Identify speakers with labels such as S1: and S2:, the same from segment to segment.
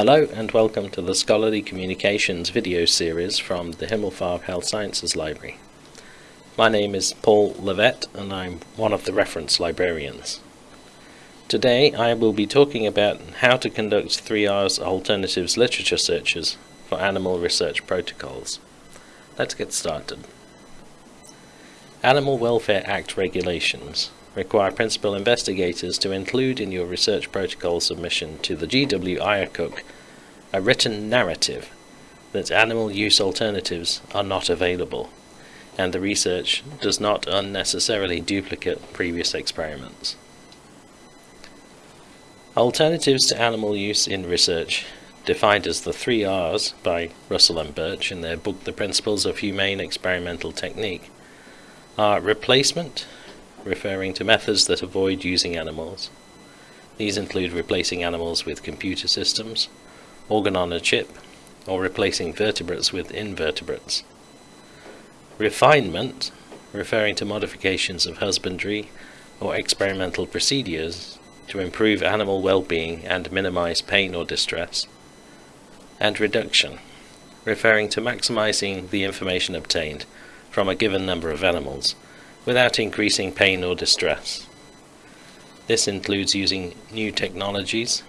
S1: Hello and welcome to the Scholarly Communications video series from the Himmelfarb Health Sciences Library. My name is Paul Levett and I'm one of the reference librarians. Today I will be talking about how to conduct 3R's alternatives literature searches for animal research protocols. Let's get started. Animal Welfare Act regulations require principal investigators to include in your research protocol submission to the GW IACUC a written narrative that animal use alternatives are not available and the research does not unnecessarily duplicate previous experiments. Alternatives to animal use in research, defined as the three R's by Russell and Burch in their book The Principles of Humane Experimental Technique, are replacement, referring to methods that avoid using animals. These include replacing animals with computer systems, organ on a chip, or replacing vertebrates with invertebrates. Refinement, referring to modifications of husbandry or experimental procedures to improve animal well-being and minimize pain or distress. And reduction, referring to maximizing the information obtained from a given number of animals without increasing pain or distress. This includes using new technologies,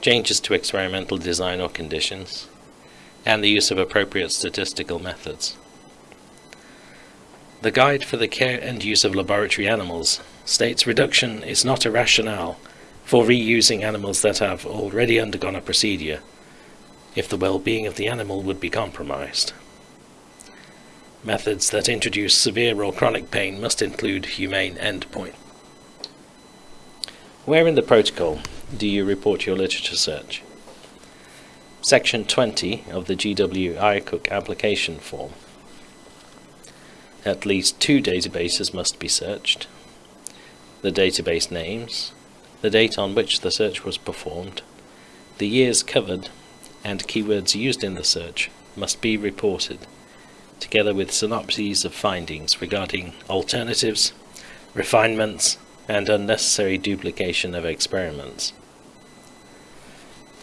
S1: changes to experimental design or conditions, and the use of appropriate statistical methods. The Guide for the Care and Use of Laboratory Animals states reduction is not a rationale for reusing animals that have already undergone a procedure if the well-being of the animal would be compromised. Methods that introduce severe or chronic pain must include humane endpoint. Where in the protocol do you report your literature search? Section 20 of the GW Cook application form. At least two databases must be searched, the database names, the date on which the search was performed, the years covered, and keywords used in the search must be reported together with synopses of findings regarding alternatives, refinements, and unnecessary duplication of experiments.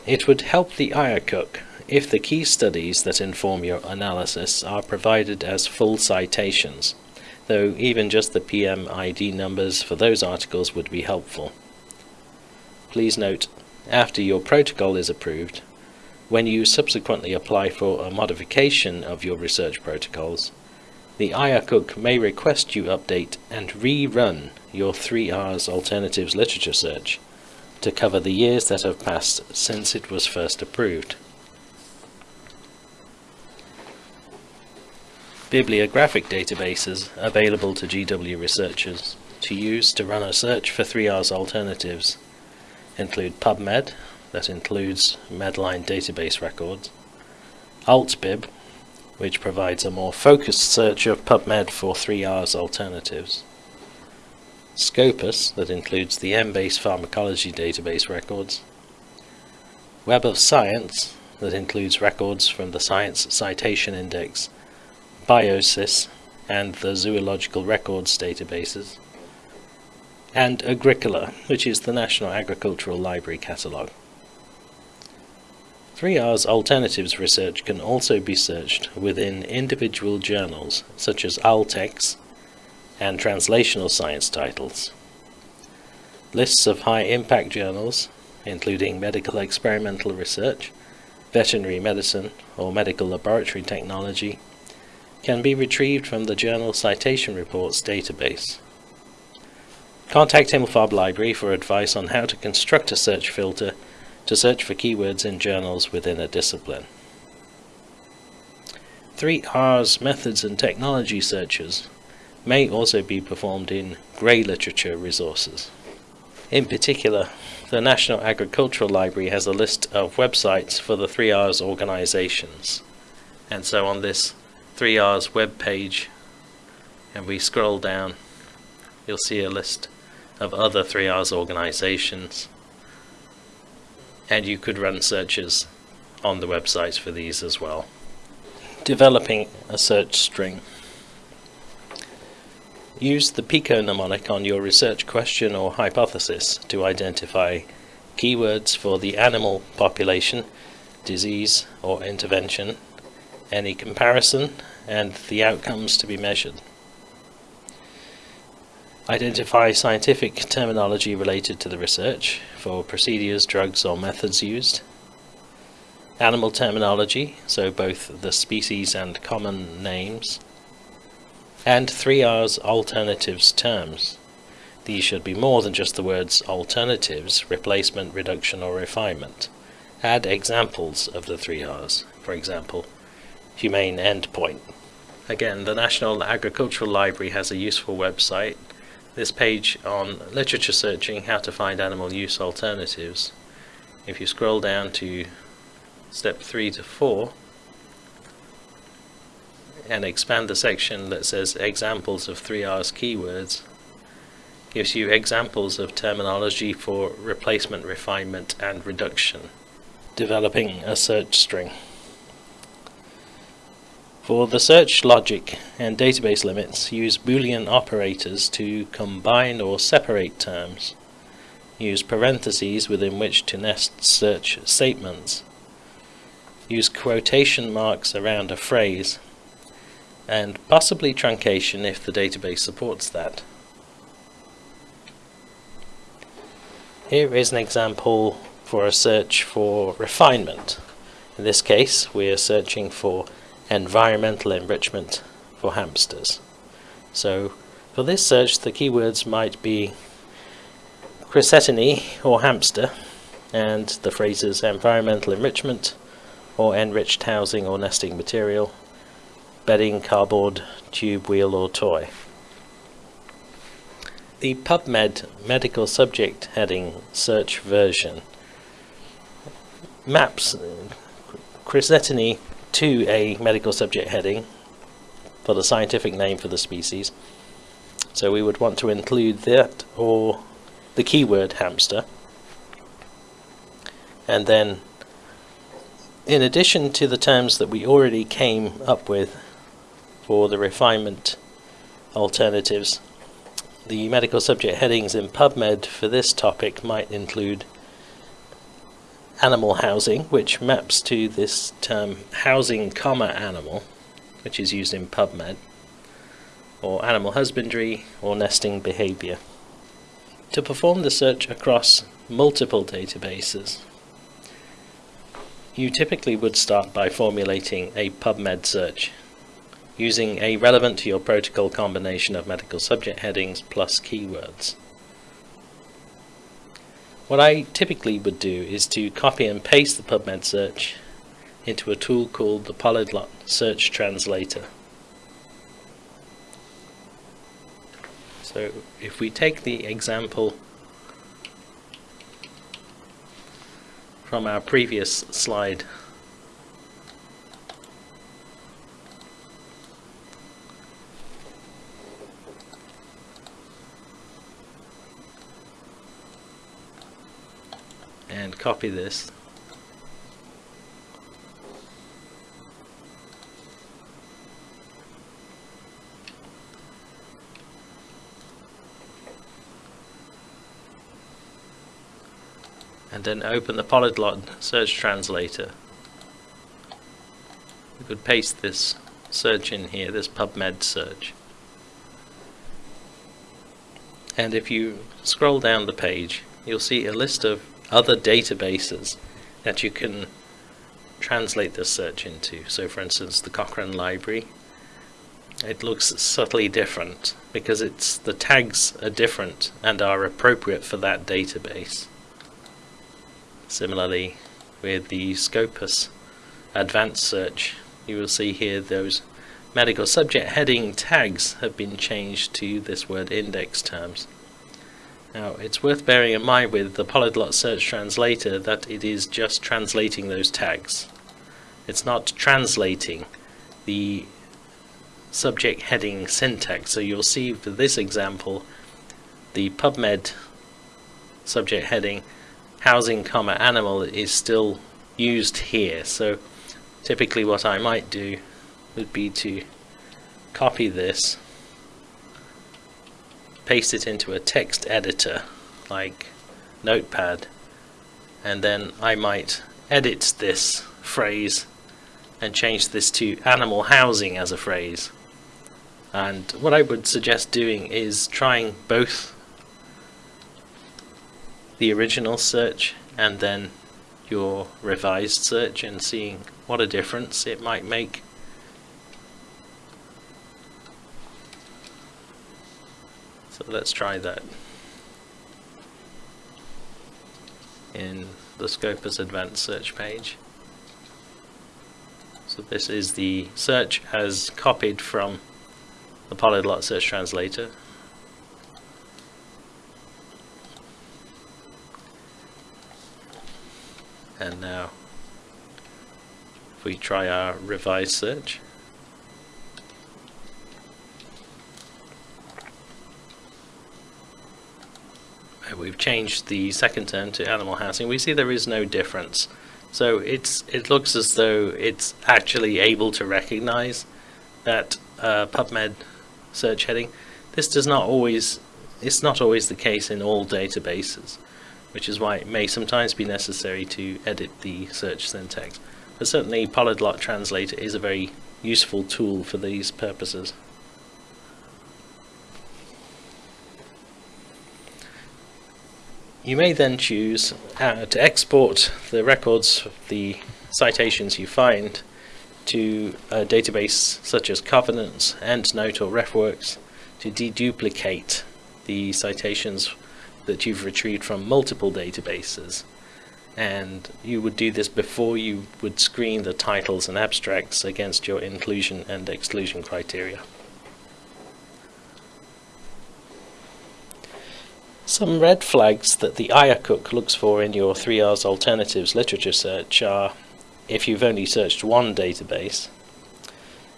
S1: It would help the IACUC if the key studies that inform your analysis are provided as full citations, though even just the PMID numbers for those articles would be helpful. Please note, after your protocol is approved, when you subsequently apply for a modification of your research protocols, the IACUC may request you update and rerun your 3Rs alternatives literature search to cover the years that have passed since it was first approved. Bibliographic databases available to GW researchers to use to run a search for 3Rs alternatives include PubMed, that includes Medline database records, AltBib, which provides a more focused search of PubMed for 3R's alternatives, Scopus, that includes the Embase pharmacology database records, Web of Science, that includes records from the Science Citation Index, BIOSIS, and the Zoological Records databases, and Agricola, which is the National Agricultural Library Catalogue. 3R's alternatives research can also be searched within individual journals such as ALTEX and translational science titles. Lists of high-impact journals, including medical experimental research, veterinary medicine or medical laboratory technology, can be retrieved from the Journal Citation Reports database. Contact Himmelfarb Library for advice on how to construct a search filter to search for keywords in journals within a discipline. 3R's methods and technology searches may also be performed in grey literature resources. In particular, the National Agricultural Library has a list of websites for the 3R's organisations. And so on this 3R's web page, and we scroll down, you'll see a list of other 3R's organisations and you could run searches on the website for these as well. Developing a search string. Use the PICO mnemonic on your research question or hypothesis to identify keywords for the animal population, disease or intervention, any comparison, and the outcomes to be measured. Identify scientific terminology related to the research for procedures, drugs or methods used. Animal terminology, so both the species and common names. And 3R's alternatives terms. These should be more than just the words alternatives, replacement, reduction or refinement. Add examples of the 3R's, for example, humane endpoint. Again, the National Agricultural Library has a useful website this page on literature searching how to find animal use alternatives if you scroll down to step 3 to 4 and expand the section that says examples of 3R's keywords gives you examples of terminology for replacement, refinement and reduction developing a search string for the search logic and database limits, use boolean operators to combine or separate terms. Use parentheses within which to nest search statements. Use quotation marks around a phrase, and possibly truncation if the database supports that. Here is an example for a search for refinement. In this case, we are searching for environmental enrichment for hamsters. So for this search the keywords might be Cricetinae or hamster and the phrases environmental enrichment or enriched housing or nesting material, bedding, cardboard, tube, wheel or toy. The PubMed medical subject heading search version maps Cricetinae to a medical subject heading for the scientific name for the species. So we would want to include that or the keyword hamster. And then in addition to the terms that we already came up with for the refinement alternatives, the medical subject headings in PubMed for this topic might include animal housing, which maps to this term housing comma animal, which is used in PubMed, or animal husbandry, or nesting behavior. To perform the search across multiple databases, you typically would start by formulating a PubMed search using a relevant to your protocol combination of medical subject headings plus keywords. What I typically would do is to copy and paste the PubMed search into a tool called the Polyglot Search Translator. So if we take the example from our previous slide and copy this. And then open the polyglot search translator. We could paste this search in here, this PubMed search. And if you scroll down the page, you'll see a list of other databases that you can translate this search into. So for instance, the Cochrane Library, it looks subtly different because it's the tags are different and are appropriate for that database. Similarly, with the Scopus advanced search, you will see here those medical subject heading tags have been changed to this word index terms. Now, it's worth bearing in mind with the Polyglot Search Translator that it is just translating those tags. It's not translating the subject heading syntax. So you'll see for this example, the PubMed subject heading housing comma animal is still used here. So typically what I might do would be to copy this paste it into a text editor like notepad and then I might edit this phrase and change this to animal housing as a phrase and what I would suggest doing is trying both the original search and then your revised search and seeing what a difference it might make So let's try that. In the Scopus advanced search page. So this is the search as copied from the Polyglot Search Translator. And now if we try our revised search, Uh, we've changed the second term to animal housing, we see there is no difference. So it's it looks as though it's actually able to recognize that uh, PubMed search heading. This does not always, it's not always the case in all databases, which is why it may sometimes be necessary to edit the search syntax. But certainly Polyglot Translator is a very useful tool for these purposes. You may then choose uh, to export the records, the citations you find, to a database such as Covidence, EndNote or RefWorks to deduplicate the citations that you've retrieved from multiple databases. And you would do this before you would screen the titles and abstracts against your inclusion and exclusion criteria. Some red flags that the IACUC looks for in your 3R's alternatives literature search are if you've only searched one database,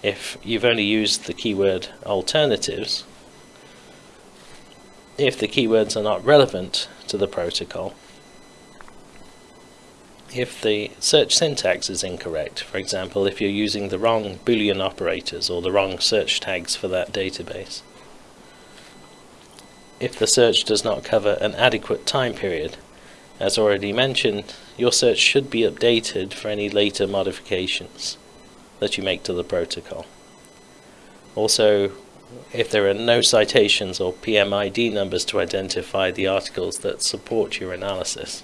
S1: if you've only used the keyword alternatives, if the keywords are not relevant to the protocol, if the search syntax is incorrect, for example if you're using the wrong boolean operators or the wrong search tags for that database, if the search does not cover an adequate time period. As already mentioned, your search should be updated for any later modifications that you make to the protocol. Also, if there are no citations or PMID numbers to identify the articles that support your analysis.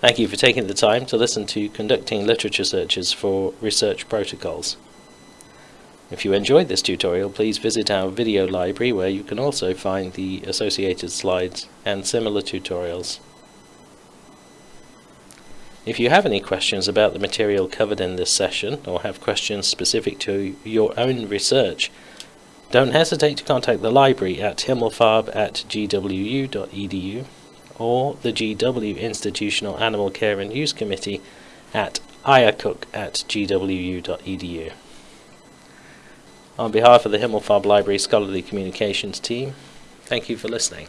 S1: Thank you for taking the time to listen to Conducting Literature Searches for Research Protocols. If you enjoyed this tutorial, please visit our video library where you can also find the associated slides and similar tutorials. If you have any questions about the material covered in this session, or have questions specific to your own research, don't hesitate to contact the library at himmelfarb at gwu.edu or the GW Institutional Animal Care and Use Committee at iacuc at gwu.edu. On behalf of the Himmelfarb Library Scholarly Communications team, thank you for listening.